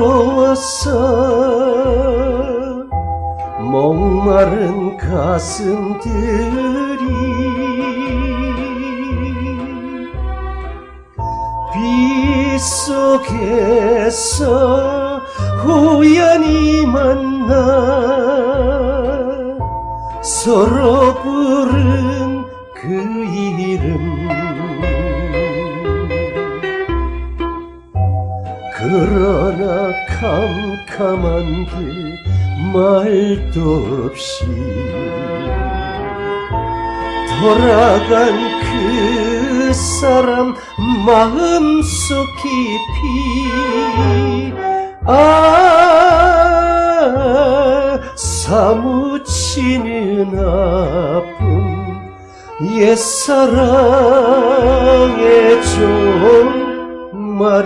걸어서 목마른 가슴들이 빗속에서 우연히 만나 서로 부른 그 이름. 그러나 캄캄한 길 말도 없이 돌아간 그 사람 마음속 깊이 아 사무치는 아픔 옛사랑의 종 말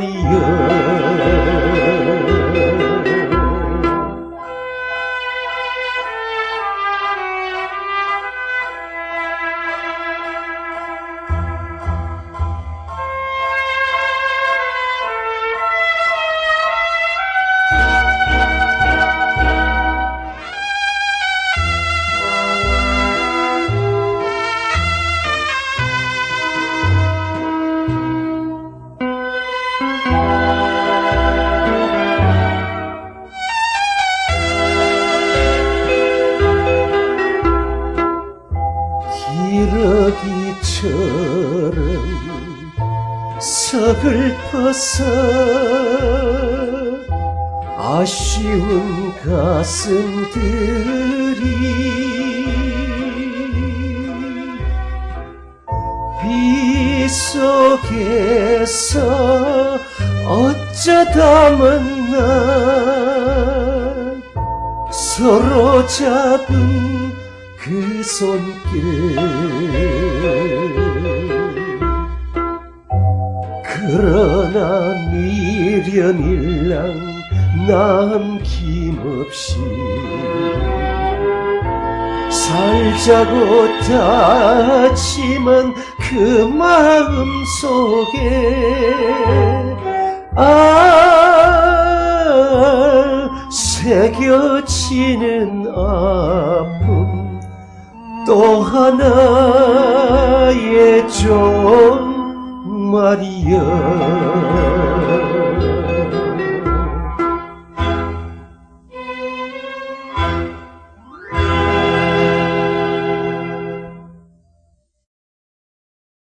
서글퍼서 아쉬운 가슴들이 빛 속에서 어쩌다 만나 서로 잡은 그 손길 그러나 미련일랑 남김없이 살자고 다짐한 그 마음 속에 아 새겨지는 아픔 또 하나의 종 嗯嗯嗯